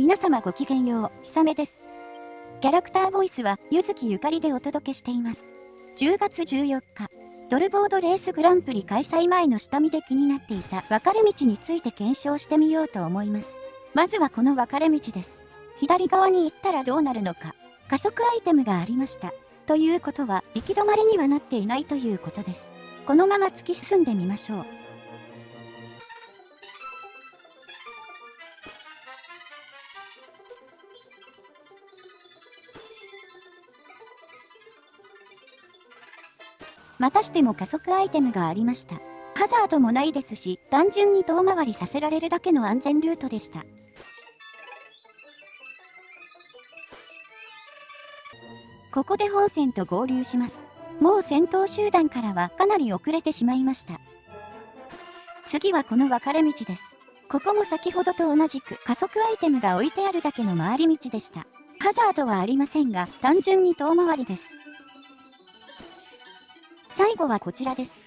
皆様ごきげんよう、ひさめです。キャラクターボイスは、ゆずきゆかりでお届けしています。10月14日、ドルボードレースグランプリ開催前の下見で気になっていた分かれ道について検証してみようと思います。まずはこの分かれ道です。左側に行ったらどうなるのか。加速アイテムがありました。ということは、行き止まりにはなっていないということです。このまま突き進んでみましょう。またしても加速アイテムがありました。ハザードもないですし、単純に遠回りさせられるだけの安全ルートでした。ここで本線と合流します。もう先頭集団からはかなり遅れてしまいました。次はこの分かれ道です。ここも先ほどと同じく加速アイテムが置いてあるだけの回り道でした。ハザードはありませんが、単純に遠回りです。最後はこちらです。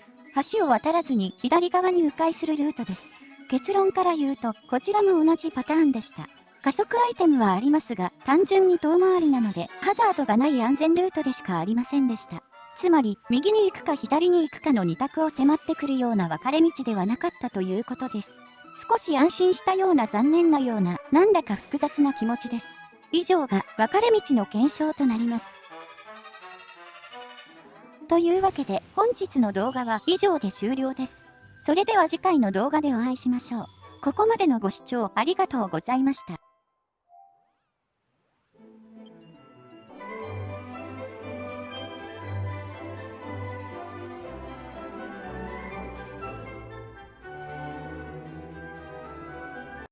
橋を渡らずに左側に迂回するルートです。結論から言うと、こちらも同じパターンでした。加速アイテムはありますが、単純に遠回りなので、ハザードがない安全ルートでしかありませんでした。つまり、右に行くか左に行くかの2択を迫ってくるような分かれ道ではなかったということです。少し安心したような残念なような、なんだか複雑な気持ちです。以上が分かれ道の検証となります。というわけで本日の動画は以上で終了です。それでは次回の動画でお会いしましょう。ここまでのご視聴ありがとうございました。